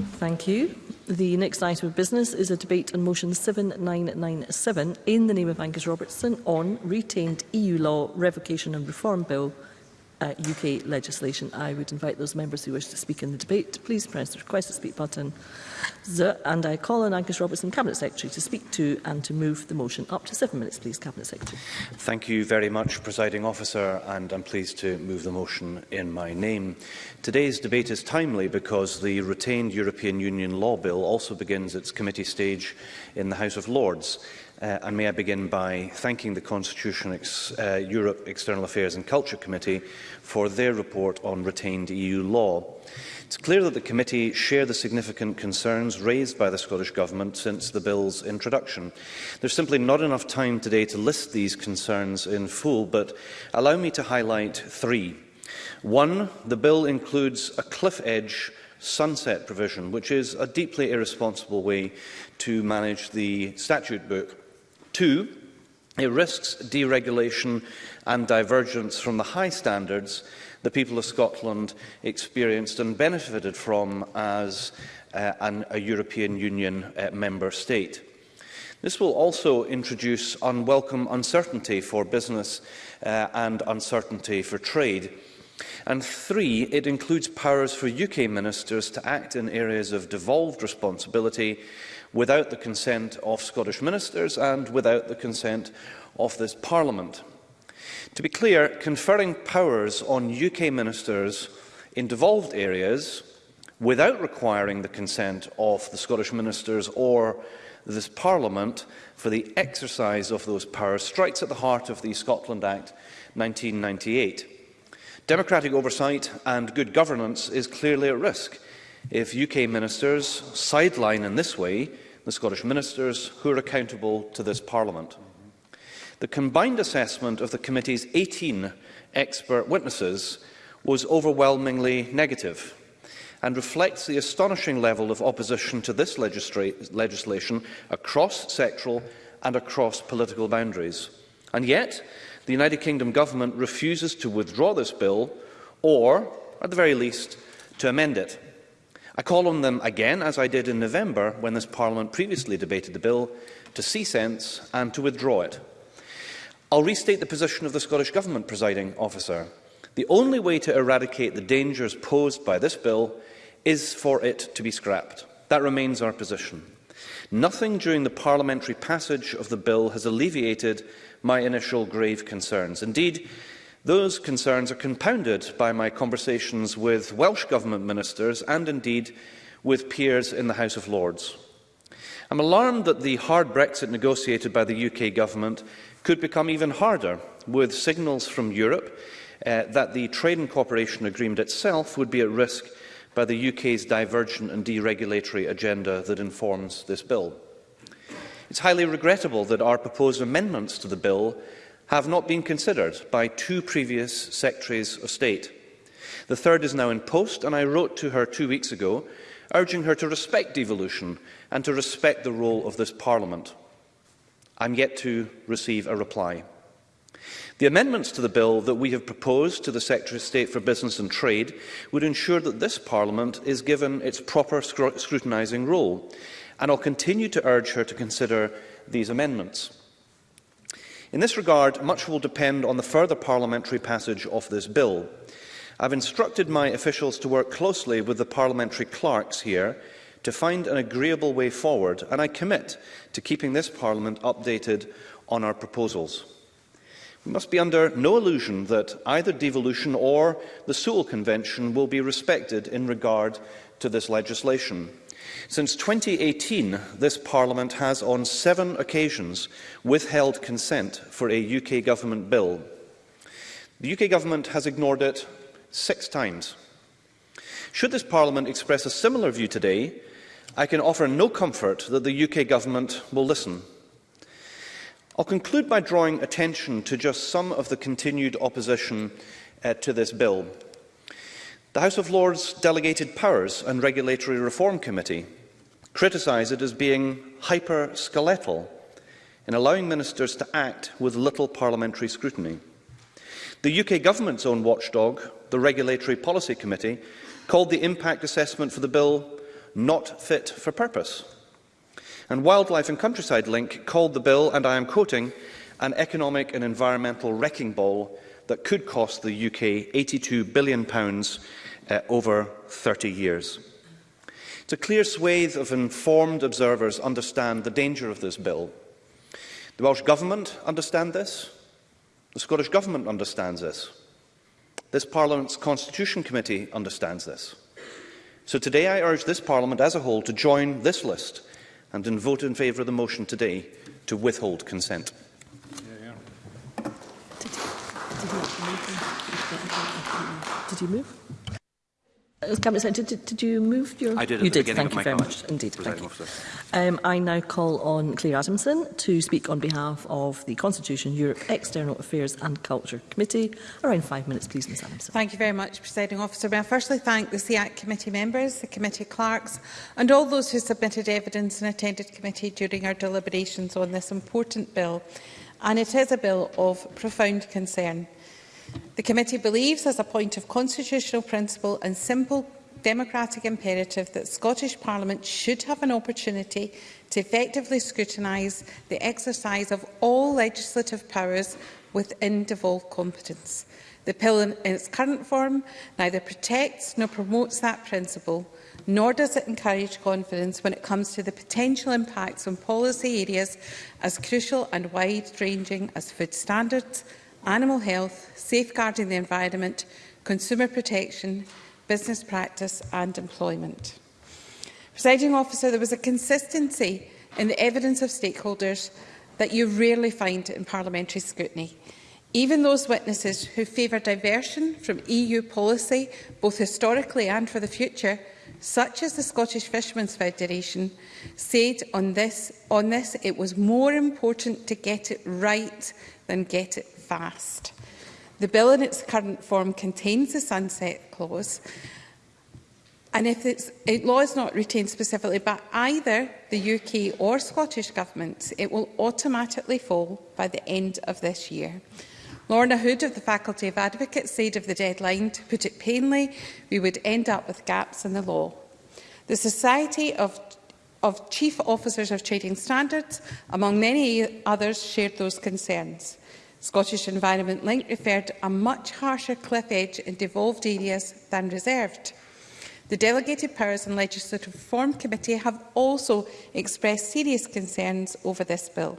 Thank you. The next item of business is a debate on motion 7997 in the name of Angus Robertson on retained EU law revocation and reform bill uh, UK legislation. I would invite those members who wish to speak in the debate to please press the request to speak button. And I call on Angus Robertson, Cabinet Secretary, to speak to and to move the motion. Up to seven minutes, please, Cabinet Secretary. Thank you very much, Presiding Officer, and I'm pleased to move the motion in my name. Today's debate is timely because the retained European Union Law Bill also begins its committee stage in the House of Lords. Uh, and may I begin by thanking the Constitution, Ex uh, Europe External Affairs and Culture Committee for their report on retained EU law. It's clear that the committee share the significant concerns raised by the Scottish Government since the bill's introduction. There's simply not enough time today to list these concerns in full, but allow me to highlight three. One, the bill includes a cliff edge sunset provision, which is a deeply irresponsible way to manage the statute book. Two, it risks deregulation and divergence from the high standards the people of Scotland experienced and benefited from as uh, an, a European Union uh, member state. This will also introduce unwelcome uncertainty for business uh, and uncertainty for trade. And three, it includes powers for UK ministers to act in areas of devolved responsibility without the consent of Scottish ministers and without the consent of this Parliament. To be clear, conferring powers on UK ministers in devolved areas without requiring the consent of the Scottish ministers or this Parliament for the exercise of those powers strikes at the heart of the Scotland Act 1998. Democratic oversight and good governance is clearly at risk if UK ministers sideline in this way the Scottish ministers who are accountable to this Parliament. The combined assessment of the committee's 18 expert witnesses was overwhelmingly negative and reflects the astonishing level of opposition to this legislation across sectoral and across political boundaries. And yet, the United Kingdom government refuses to withdraw this bill or, at the very least, to amend it. I call on them again, as I did in November when this Parliament previously debated the bill, to see sense and to withdraw it. I'll restate the position of the Scottish Government presiding officer. The only way to eradicate the dangers posed by this bill is for it to be scrapped. That remains our position. Nothing during the parliamentary passage of the bill has alleviated my initial grave concerns. Indeed, Those concerns are compounded by my conversations with Welsh Government ministers and indeed with peers in the House of Lords. I'm alarmed that the hard Brexit negotiated by the UK Government could become even harder, with signals from Europe uh, that the Trade and Cooperation Agreement itself would be at risk by the UK's divergent and deregulatory agenda that informs this bill. It's highly regrettable that our proposed amendments to the bill have not been considered by two previous Secretaries of State. The third is now in post, and I wrote to her two weeks ago, urging her to respect devolution and to respect the role of this Parliament. I'm yet to receive a reply. The amendments to the bill that we have proposed to the Secretary of State for Business and Trade would ensure that this Parliament is given its proper scrutinising role, and I'll continue to urge her to consider these amendments. In this regard, much will depend on the further parliamentary passage of this bill. I've instructed my officials to work closely with the parliamentary clerks here to find an agreeable way forward, and I commit to keeping this Parliament updated on our proposals. We must be under no illusion that either devolution or the Sewell Convention will be respected in regard to this legislation. Since 2018, this Parliament has on seven occasions withheld consent for a UK Government bill. The UK Government has ignored it six times. Should this Parliament express a similar view today, I can offer no comfort that the UK Government will listen. I'll conclude by drawing attention to just some of the continued opposition uh, to this bill. The House of Lords Delegated Powers and Regulatory Reform Committee criticise it as being hyper-skeletal in allowing ministers to act with little parliamentary scrutiny. The UK government's own watchdog, the Regulatory Policy Committee, called the impact assessment for the bill not fit for purpose. And Wildlife and Countryside Link called the bill, and I am quoting, an economic and environmental wrecking ball that could cost the UK £82 billion uh, over 30 years a clear swathe of informed observers understand the danger of this bill. The Welsh Government understand this. The Scottish Government understands this. This Parliament's Constitution Committee understands this. So today I urge this Parliament as a whole to join this list and then vote in favour of the motion today to withhold consent. Yeah, yeah. Did, did, did you move? Cabinet Secretary, did, did you move your... I did you did, thank you very much. Indeed, thank you. Um, I now call on Claire Adamson to speak on behalf of the Constitution, Europe, External Affairs and Culture Committee. Around five minutes, please, Ms Adamson. Thank you very much, Presiding Officer. May I firstly thank the SEAC committee members, the committee clerks and all those who submitted evidence and attended committee during our deliberations on this important bill. And it is a bill of profound concern. The committee believes, as a point of constitutional principle and simple democratic imperative, that Scottish Parliament should have an opportunity to effectively scrutinise the exercise of all legislative powers within devolved competence. The pill in its current form neither protects nor promotes that principle, nor does it encourage confidence when it comes to the potential impacts on policy areas as crucial and wide-ranging as food standards, animal health, safeguarding the environment, consumer protection, business practice and employment. Presiding officer, there was a consistency in the evidence of stakeholders that you rarely find in parliamentary scrutiny. Even those witnesses who favour diversion from EU policy, both historically and for the future, such as the Scottish Fishermen's Federation, said on this, on this it was more important to get it right than get it fast. The bill in its current form contains a sunset clause and if its it law is not retained specifically by either the UK or Scottish governments, it will automatically fall by the end of this year. Lorna Hood of the Faculty of Advocates said of the deadline, to put it plainly, we would end up with gaps in the law. The Society of, of Chief Officers of Trading Standards, among many others, shared those concerns. Scottish Environment Link referred a much harsher cliff edge in devolved areas than reserved. The Delegated Powers and Legislative Reform Committee have also expressed serious concerns over this bill.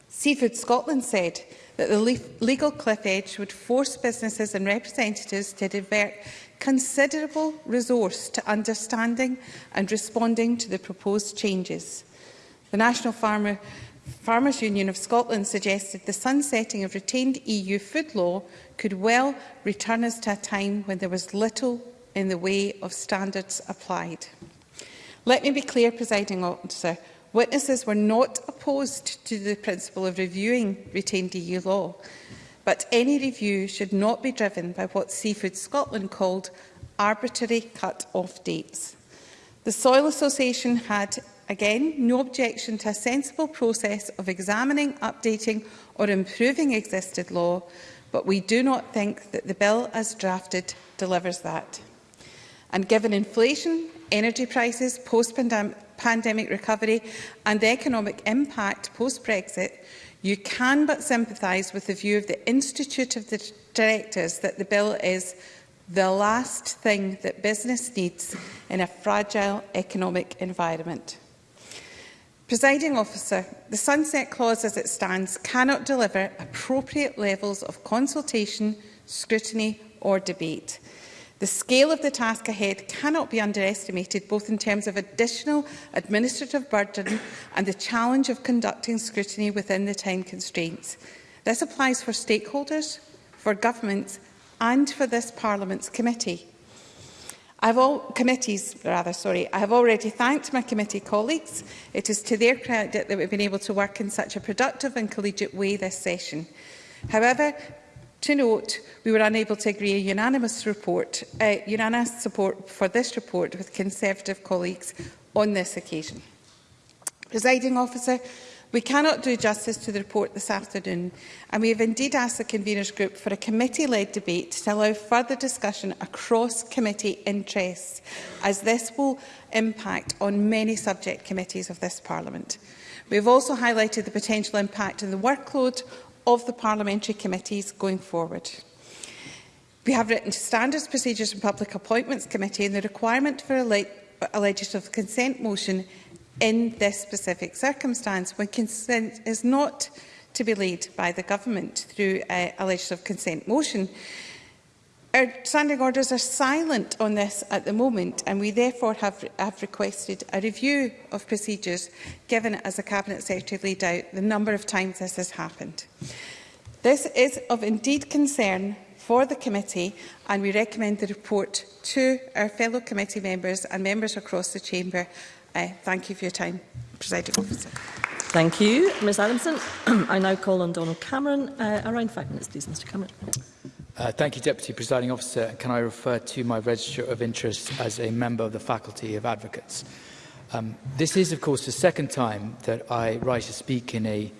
Seafood Scotland said that the legal cliff edge would force businesses and representatives to divert considerable resource to understanding and responding to the proposed changes. The National Farmer Farmers Union of Scotland suggested the sunsetting of retained EU food law could well return us to a time when there was little in the way of standards applied. Let me be clear, presiding officer, witnesses were not opposed to the principle of reviewing retained EU law, but any review should not be driven by what Seafood Scotland called arbitrary cut-off dates. The Soil Association had Again, no objection to a sensible process of examining, updating or improving existed law, but we do not think that the bill as drafted delivers that. And given inflation, energy prices, post-pandemic recovery and the economic impact post-Brexit, you can but sympathise with the view of the Institute of the Directors that the bill is the last thing that business needs in a fragile economic environment. Presiding officer, the sunset clause as it stands cannot deliver appropriate levels of consultation, scrutiny or debate. The scale of the task ahead cannot be underestimated, both in terms of additional administrative burden and the challenge of conducting scrutiny within the time constraints. This applies for stakeholders, for governments and for this Parliament's committee. I've all committees rather sorry I have already thanked my committee colleagues it is to their credit that we've been able to work in such a productive and collegiate way this session however to note we were unable to agree a unanimous report uh, unanimous support for this report with conservative colleagues on this occasion presiding officer We cannot do justice to the report this afternoon, and we have indeed asked the Conveners Group for a committee-led debate to allow further discussion across committee interests, as this will impact on many subject committees of this Parliament. We have also highlighted the potential impact on the workload of the parliamentary committees going forward. We have written to Standards, Procedures and Public Appointments Committee and the requirement for a, le a legislative consent motion in this specific circumstance when consent is not to be laid by the government through a, uh, a legislative consent motion. Our standing orders are silent on this at the moment and we therefore have, have requested a review of procedures given as the Cabinet Secretary laid out the number of times this has happened. This is of indeed concern for the committee and we recommend the report to our fellow committee members and members across the chamber Uh, thank you for your time, Presiding Officer. Thank you, Ms Adamson. I now call on Donald Cameron. Uh, around five minutes, please, Mr Cameron. Uh, thank you, Deputy Presiding Officer. Can I refer to my register of interest as a member of the Faculty of Advocates? Um, this is, of course, the second time that I rise to speak in a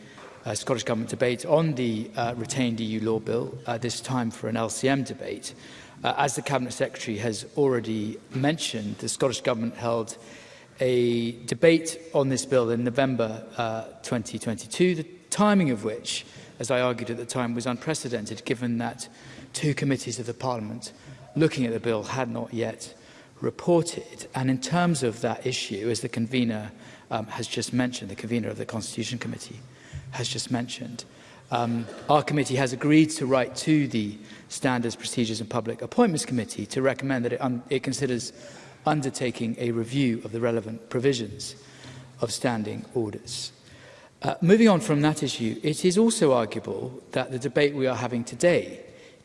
uh, Scottish Government debate on the uh, retained EU law bill, uh, this time for an LCM debate. Uh, as the Cabinet Secretary has already mentioned, the Scottish Government held a debate on this bill in November uh, 2022, the timing of which, as I argued at the time, was unprecedented given that two committees of the Parliament looking at the bill had not yet reported. And in terms of that issue, as the convener um, has just mentioned, the convener of the Constitution Committee has just mentioned, um, our committee has agreed to write to the Standards, Procedures and Public Appointments Committee to recommend that it, it considers undertaking a review of the relevant provisions of standing orders. Uh, moving on from that issue, it is also arguable that the debate we are having today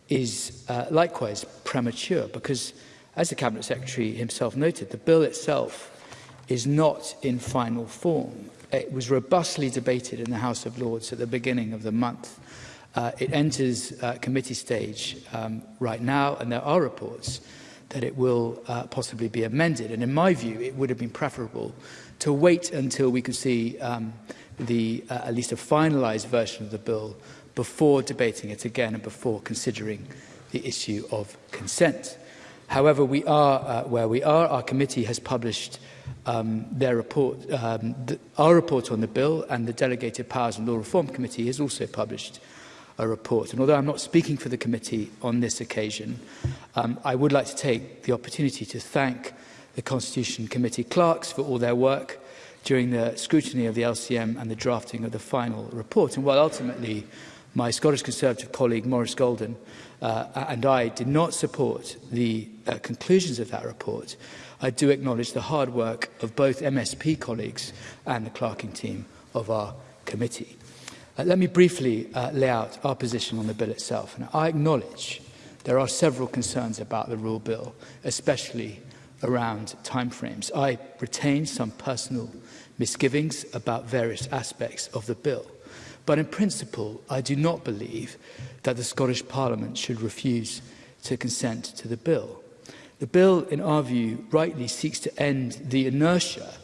is uh, likewise premature because, as the Cabinet Secretary himself noted, the bill itself is not in final form. It was robustly debated in the House of Lords at the beginning of the month. Uh, it enters uh, committee stage um, right now, and there are reports uh, that it will uh, possibly be amended. And in my view, it would have been preferable to wait until we could see um, the, uh, at least a finalised version of the bill before debating it again and before considering the issue of consent. However, we are uh, where we are. Our committee has published um, their report, um, the, our report on the bill and the Delegated Powers and Law Reform Committee has also published a report. And although I'm not speaking for the committee on this occasion, um, I would like to take the opportunity to thank the Constitution Committee clerks for all their work during the scrutiny of the LCM and the drafting of the final report. And while ultimately my Scottish Conservative colleague Maurice Golden uh, and I did not support the uh, conclusions of that report, I do acknowledge the hard work of both MSP colleagues and the clerking team of our committee. Uh, let me briefly uh, lay out our position on the bill itself. Now, I acknowledge there are several concerns about the rule bill, especially around timeframes. I retain some personal misgivings about various aspects of the bill. But in principle, I do not believe that the Scottish Parliament should refuse to consent to the bill. The bill, in our view, rightly seeks to end the inertia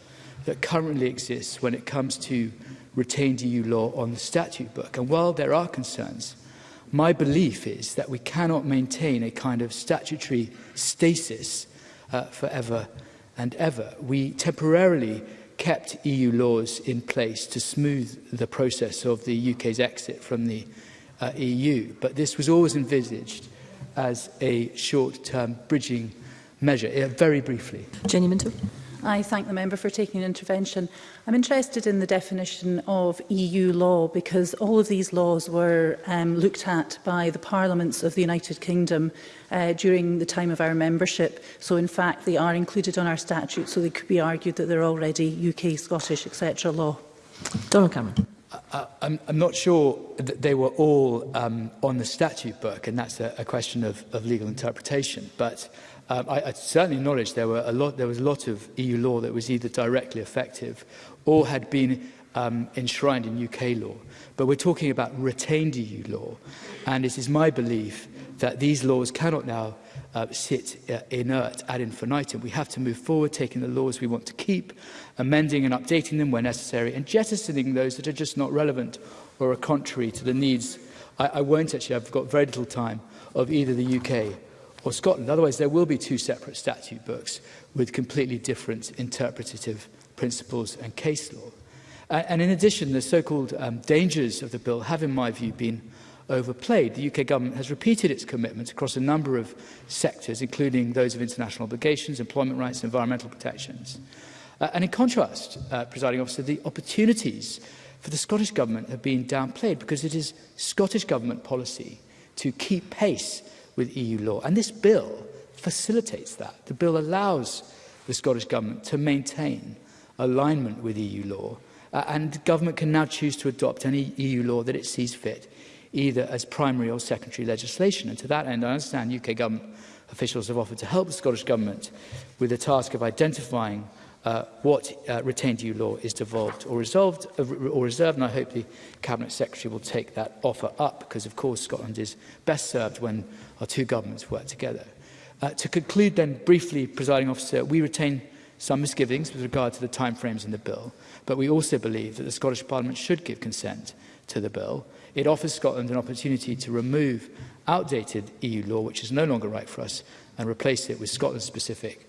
that currently exists when it comes to retained EU law on the statute book. And while there are concerns, my belief is that we cannot maintain a kind of statutory stasis uh, forever and ever. We temporarily kept EU laws in place to smooth the process of the UK's exit from the uh, EU, but this was always envisaged as a short-term bridging measure, uh, very briefly. Jenny Mintel. I thank the member for taking an intervention. I'm interested in the definition of EU law because all of these laws were um, looked at by the parliaments of the United Kingdom uh, during the time of our membership. So in fact, they are included on our statute, so they could be argued that they're already UK, Scottish, etc. law. Donald Cameron. I, I'm, I'm not sure that they were all um, on the statute book, and that's a, a question of, of legal interpretation. But Um, I, I certainly acknowledge there, were a lot, there was a lot of EU law that was either directly effective or had been um, enshrined in UK law. But we're talking about retained EU law. And it is my belief that these laws cannot now uh, sit uh, inert ad infinitum. We have to move forward, taking the laws we want to keep, amending and updating them where necessary, and jettisoning those that are just not relevant or are contrary to the needs. I, I won't actually, I've got very little time, of either the UK or Scotland. Otherwise, there will be two separate statute books with completely different interpretative principles and case law. Uh, and in addition, the so-called um, dangers of the bill have, in my view, been overplayed. The UK government has repeated its commitments across a number of sectors, including those of international obligations, employment rights, environmental protections. Uh, and in contrast, uh, presiding officer, the opportunities for the Scottish government have been downplayed because it is Scottish government policy to keep pace with EU law. And this bill facilitates that. The bill allows the Scottish Government to maintain alignment with EU law, uh, and government can now choose to adopt any EU law that it sees fit, either as primary or secondary legislation. And to that end, I understand UK government officials have offered to help the Scottish Government with the task of identifying Uh, what uh, retained EU law is devolved or resolved uh, or reserved. And I hope the Cabinet Secretary will take that offer up because, of course, Scotland is best served when our two governments work together. Uh, to conclude then briefly, presiding officer, we retain some misgivings with regard to the timeframes in the bill, but we also believe that the Scottish Parliament should give consent to the bill. It offers Scotland an opportunity to remove outdated EU law, which is no longer right for us, and replace it with Scotland-specific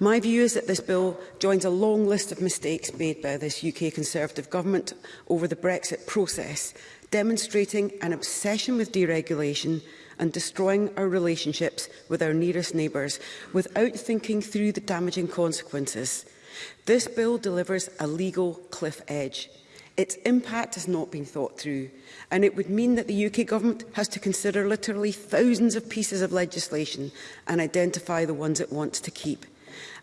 My view is that this bill joins a long list of mistakes made by this UK Conservative government over the Brexit process, demonstrating an obsession with deregulation and destroying our relationships with our nearest neighbours without thinking through the damaging consequences. This bill delivers a legal cliff edge. Its impact has not been thought through, and it would mean that the UK government has to consider literally thousands of pieces of legislation and identify the ones it wants to keep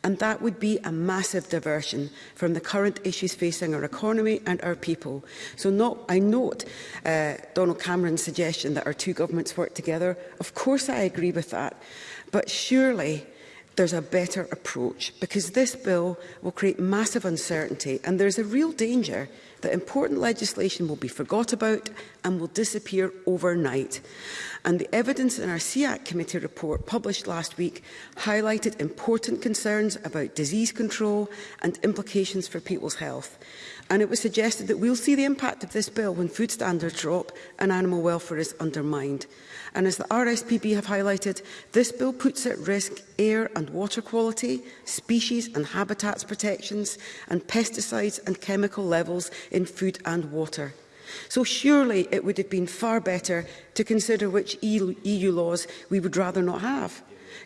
and that would be a massive diversion from the current issues facing our economy and our people. So not, I note uh, Donald Cameron's suggestion that our two governments work together. Of course I agree with that, but surely there's a better approach because this bill will create massive uncertainty and there's a real danger that important legislation will be forgot about and will disappear overnight. And the evidence in our SEAC committee report published last week highlighted important concerns about disease control and implications for people's health. And it was suggested that we'll see the impact of this bill when food standards drop and animal welfare is undermined. And as the RSPB have highlighted, this bill puts at risk air and water quality, species and habitats protections, and pesticides and chemical levels in food and water. So surely it would have been far better to consider which EU e laws we would rather not have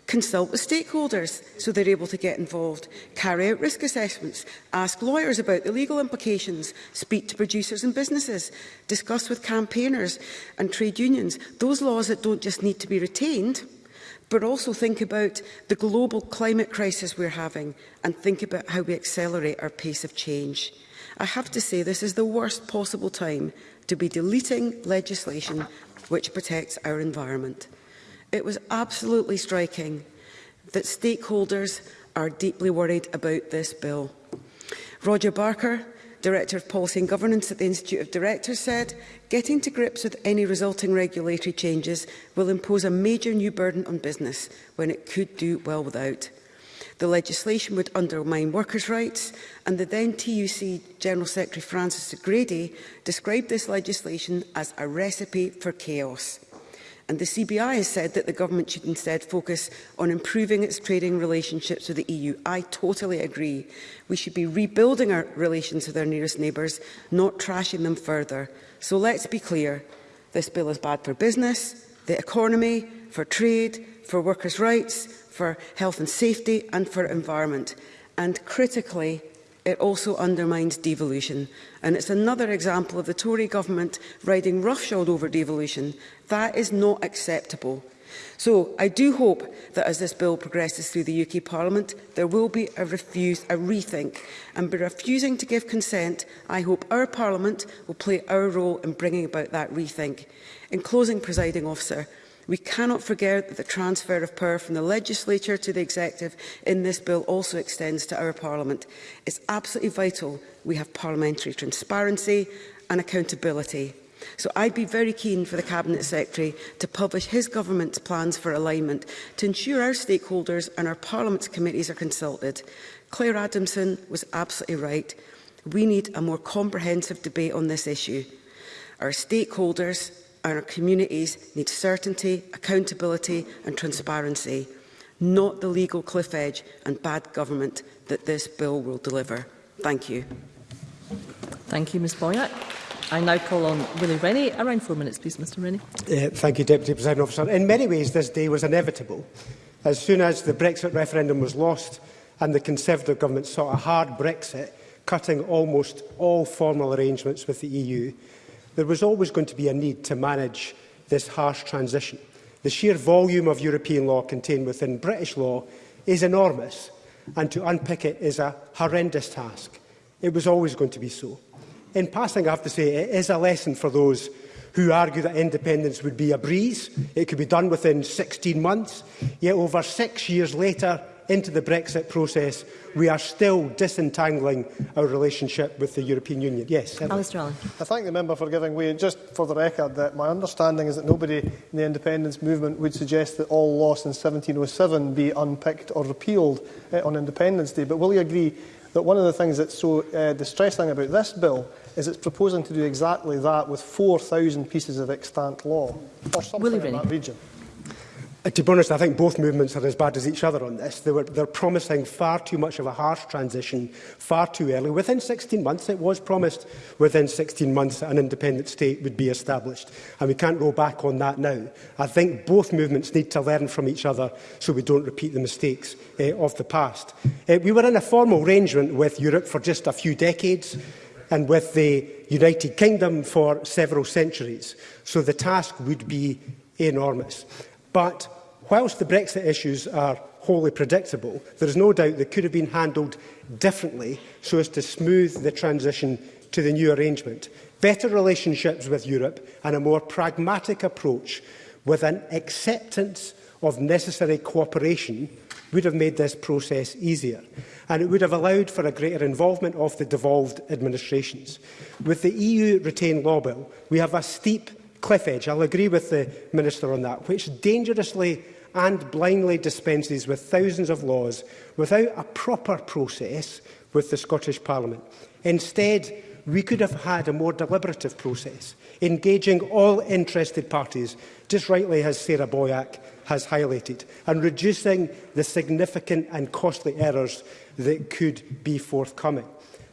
consult with stakeholders so they're able to get involved, carry out risk assessments, ask lawyers about the legal implications, speak to producers and businesses, discuss with campaigners and trade unions those laws that don't just need to be retained, but also think about the global climate crisis we're having and think about how we accelerate our pace of change. I have to say this is the worst possible time to be deleting legislation which protects our environment. It was absolutely striking that stakeholders are deeply worried about this bill. Roger Barker, Director of Policy and Governance at the Institute of Directors said, getting to grips with any resulting regulatory changes will impose a major new burden on business when it could do well without. The legislation would undermine workers' rights and the then TUC General Secretary Francis Grady described this legislation as a recipe for chaos and the CBI has said that the government should instead focus on improving its trading relationships with the EU. I totally agree. We should be rebuilding our relations with our nearest neighbours, not trashing them further. So let's be clear. This bill is bad for business, the economy, for trade, for workers' rights, for health and safety and for environment. And critically, it also undermines devolution. And it's another example of the Tory government riding roughshod over devolution. That is not acceptable. So I do hope that as this bill progresses through the UK Parliament, there will be a, refuse, a rethink. And by refusing to give consent, I hope our Parliament will play our role in bringing about that rethink. In closing, presiding officer, We cannot forget that the transfer of power from the legislature to the executive in this bill also extends to our parliament. It's absolutely vital we have parliamentary transparency and accountability. So I'd be very keen for the Cabinet Secretary to publish his government's plans for alignment to ensure our stakeholders and our Parliament's committees are consulted. Claire Adamson was absolutely right. We need a more comprehensive debate on this issue. Our stakeholders, our communities need certainty, accountability and transparency, not the legal cliff edge and bad government that this bill will deliver. Thank you. Thank you, Ms Boyack. I now call on Willie Rennie. Around four minutes, please, Mr Rennie. Uh, thank you, Deputy President Officer. In many ways, this day was inevitable. As soon as the Brexit referendum was lost and the Conservative government sought a hard Brexit, cutting almost all formal arrangements with the EU, There was always going to be a need to manage this harsh transition. The sheer volume of European law contained within British law is enormous, and to unpick it is a horrendous task. It was always going to be so. In passing, I have to say, it is a lesson for those who argue that independence would be a breeze. It could be done within 16 months, yet over six years later, into the Brexit process, we are still disentangling our relationship with the European Union. Yes, I thank the member for giving way. Just for the record, that my understanding is that nobody in the independence movement would suggest that all laws in 1707 be unpicked or repealed uh, on Independence Day. But will you agree that one of the things that's so uh, distressing about this bill is it's proposing to do exactly that with 4,000 pieces of extant law or something Willie in that region? Uh, to be honest, I think both movements are as bad as each other on this. They were, they're promising far too much of a harsh transition far too early. Within 16 months, it was promised within 16 months that an independent state would be established, and we can't go back on that now. I think both movements need to learn from each other so we don't repeat the mistakes uh, of the past. Uh, we were in a formal arrangement with Europe for just a few decades, and with the United Kingdom for several centuries. So the task would be enormous. But whilst the Brexit issues are wholly predictable, there is no doubt they could have been handled differently so as to smooth the transition to the new arrangement. Better relationships with Europe and a more pragmatic approach with an acceptance of necessary cooperation would have made this process easier and it would have allowed for a greater involvement of the devolved administrations. With the EU retained law bill, we have a steep cliff edge, I'll agree with the Minister on that, which dangerously and blindly dispenses with thousands of laws without a proper process with the Scottish Parliament. Instead, we could have had a more deliberative process, engaging all interested parties, just rightly as Sarah Boyack has highlighted, and reducing the significant and costly errors that could be forthcoming.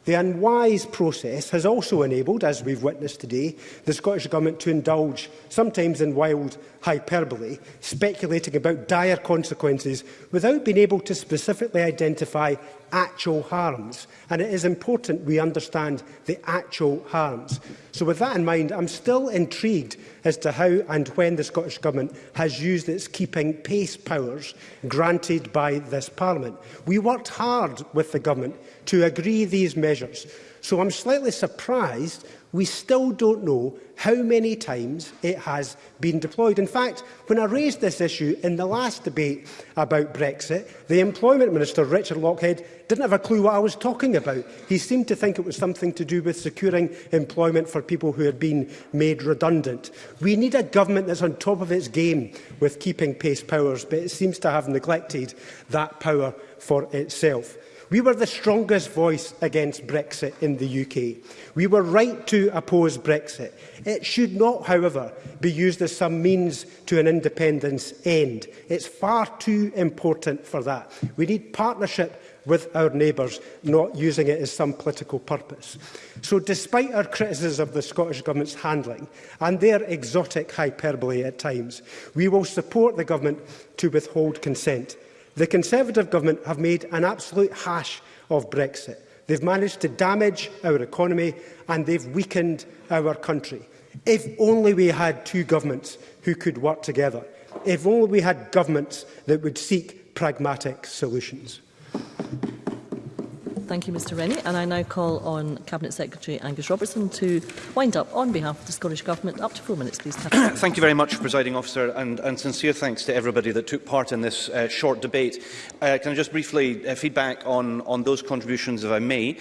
The unwise process has also enabled, as we've witnessed today, the Scottish Government to indulge, sometimes in wild hyperbole, speculating about dire consequences without being able to specifically identify actual harms. And it is important we understand the actual harms. So with that in mind, I'm still intrigued as to how and when the Scottish Government has used its keeping pace powers granted by this Parliament. We worked hard with the Government to agree these measures So I'm slightly surprised we still don't know how many times it has been deployed. In fact, when I raised this issue in the last debate about Brexit, the Employment Minister, Richard Lockhead, didn't have a clue what I was talking about. He seemed to think it was something to do with securing employment for people who had been made redundant. We need a government that's on top of its game with keeping pace powers, but it seems to have neglected that power for itself. We were the strongest voice against Brexit in the UK. We were right to oppose Brexit. It should not, however, be used as some means to an independence end. It's far too important for that. We need partnership with our neighbours, not using it as some political purpose. So despite our criticism of the Scottish Government's handling and their exotic hyperbole at times, we will support the Government to withhold consent The Conservative government have made an absolute hash of Brexit. They've managed to damage our economy and they've weakened our country. If only we had two governments who could work together. If only we had governments that would seek pragmatic solutions. Thank you, Mr Rennie. And I now call on Cabinet Secretary Angus Robertson to wind up on behalf of the Scottish Government. Up to four minutes, please. Thank you very much, Presiding Officer, and, and sincere thanks to everybody that took part in this uh, short debate. Uh, can I just briefly uh, feedback on, on those contributions, if I may?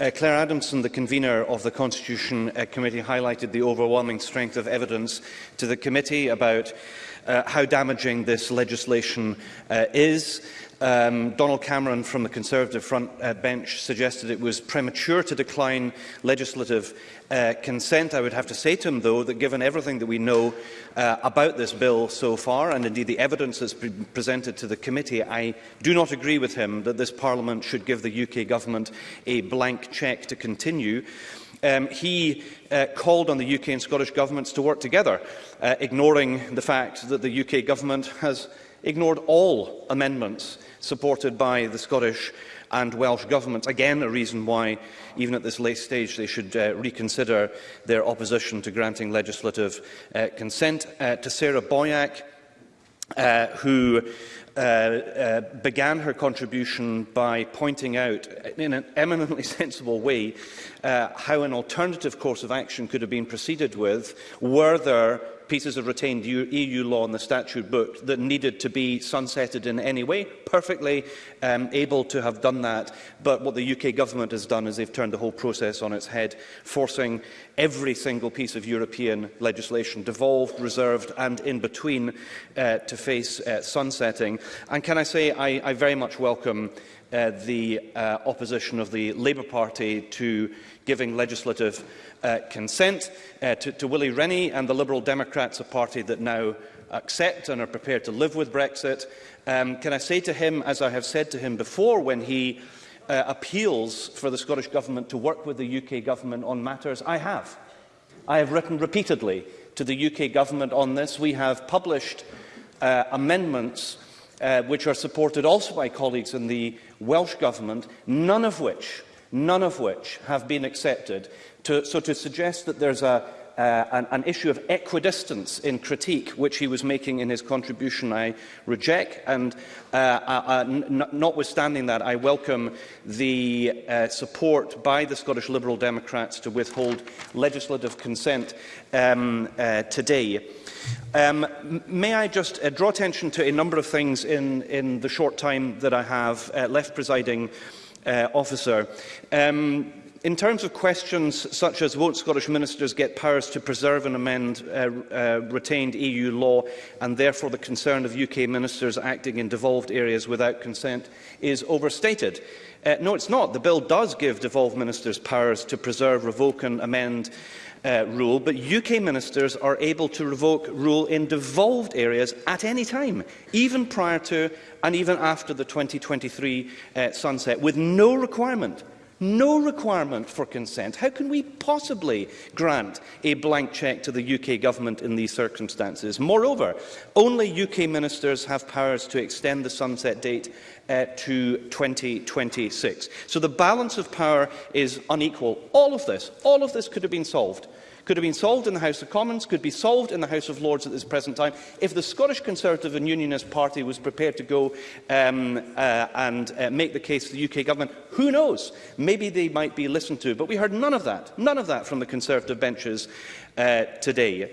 Uh, Claire Adamson, the convener of the Constitution uh, Committee, highlighted the overwhelming strength of evidence to the committee about uh, how damaging this legislation uh, is. Um, Donald Cameron from the Conservative front uh, bench suggested it was premature to decline legislative uh, consent. I would have to say to him, though, that given everything that we know uh, about this bill so far, and indeed the evidence that's been presented to the committee, I do not agree with him that this Parliament should give the UK Government a blank cheque to continue um, he uh, called on the UK and Scottish governments to work together, uh, ignoring the fact that the UK government has ignored all amendments supported by the Scottish and Welsh governments. Again, a reason why, even at this late stage, they should uh, reconsider their opposition to granting legislative uh, consent. Uh, to Sarah Boyack, uh, who Uh, uh, began her contribution by pointing out, in an eminently sensible way, uh, how an alternative course of action could have been proceeded with were there pieces of retained EU e law in the statute book that needed to be sunsetted in any way, perfectly um, able to have done that. But what the UK government has done is they've turned the whole process on its head, forcing every single piece of European legislation, devolved, reserved and in between, uh, to face uh, sunsetting. And can I say I, I very much welcome uh, the uh, opposition of the Labour Party to giving legislative uh, consent uh, to, to Willie Rennie and the Liberal Democrats, a party that now accept and are prepared to live with Brexit. Um, can I say to him, as I have said to him before when he uh, appeals for the Scottish Government to work with the UK Government on matters? I have. I have written repeatedly to the UK Government on this. We have published uh, amendments uh, which are supported also by colleagues in the Welsh Government, none of which, none of which have been accepted. To, so to suggest that there's a uh, an, an issue of equidistance in critique, which he was making in his contribution, I reject. And uh, uh, notwithstanding that, I welcome the uh, support by the Scottish Liberal Democrats to withhold legislative consent um, uh, today. Um, may I just uh, draw attention to a number of things in, in the short time that I have uh, left presiding uh, officer. Um, In terms of questions such as won't Scottish ministers get powers to preserve and amend uh, uh, retained EU law and therefore the concern of UK ministers acting in devolved areas without consent is overstated. Uh, no, it's not. The bill does give devolved ministers powers to preserve, revoke and amend uh, rule, but UK ministers are able to revoke rule in devolved areas at any time, even prior to and even after the 2023 uh, sunset, with no requirement no requirement for consent. How can we possibly grant a blank cheque to the UK government in these circumstances? Moreover, only UK ministers have powers to extend the sunset date uh, to 2026. So the balance of power is unequal. All of this, all of this could have been solved could have been solved in the House of Commons, could be solved in the House of Lords at this present time, if the Scottish Conservative and Unionist Party was prepared to go um, uh, and uh, make the case to the UK government. Who knows? Maybe they might be listened to. But we heard none of that, none of that from the Conservative benches uh, today.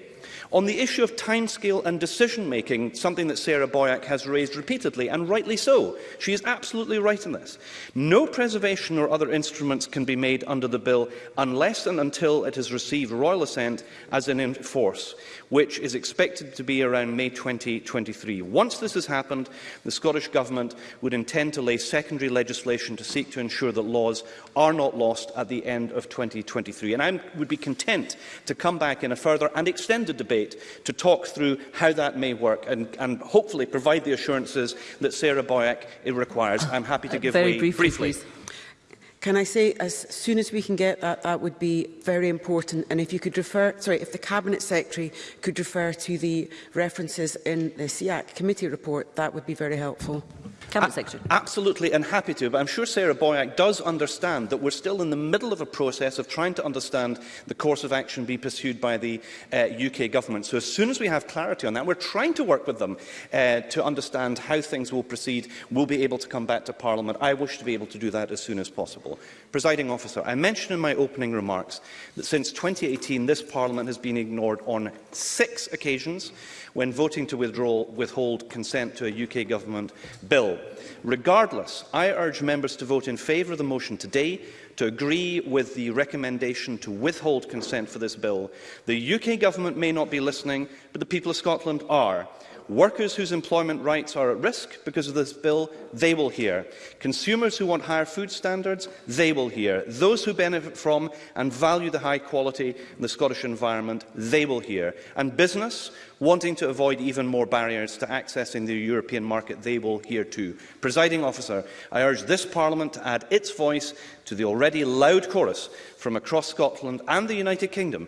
On the issue of timescale and decision-making, something that Sarah Boyack has raised repeatedly, and rightly so, she is absolutely right in this. No preservation or other instruments can be made under the bill unless and until it has received royal assent as an in force, which is expected to be around May 2023. Once this has happened, the Scottish Government would intend to lay secondary legislation to seek to ensure that laws are not lost at the end of 2023. And I would be content to come back in a further and extended debate debate to talk through how that may work and, and hopefully provide the assurances that Sarah Boyack requires. I'm happy to give uh, way briefly. briefly. Can I say, as soon as we can get that, that would be very important. And if you could refer, sorry, if the Cabinet Secretary could refer to the references in the SIAC e committee report, that would be very helpful. Cabinet Secretary. Absolutely, and happy to, but I'm sure Sarah Boyack does understand that we're still in the middle of a process of trying to understand the course of action be pursued by the uh, UK government. So as soon as we have clarity on that, we're trying to work with them uh, to understand how things will proceed. We'll be able to come back to Parliament. I wish to be able to do that as soon as possible. Presiding officer, I mentioned in my opening remarks that since 2018, this Parliament has been ignored on six occasions when voting to withdraw, withhold consent to a UK government bill. Regardless, I urge members to vote in favour of the motion today to agree with the recommendation to withhold consent for this bill. The UK government may not be listening, but the people of Scotland are. Workers whose employment rights are at risk because of this bill, they will hear. Consumers who want higher food standards, they will hear. Those who benefit from and value the high quality in the Scottish environment, they will hear. And business, wanting to avoid even more barriers to accessing the European market, they will hear too. Presiding officer, I urge this Parliament to add its voice to the already loud chorus from across Scotland and the United Kingdom